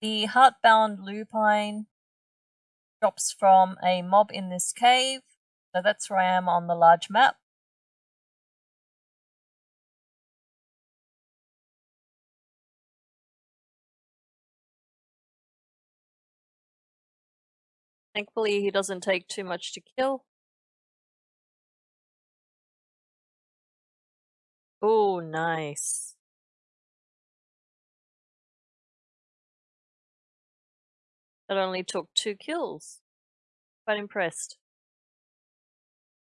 The Heartbound Lupine drops from a mob in this cave. So that's where I am on the large map. Thankfully, he doesn't take too much to kill. Oh, nice. That only took two kills. Quite impressed.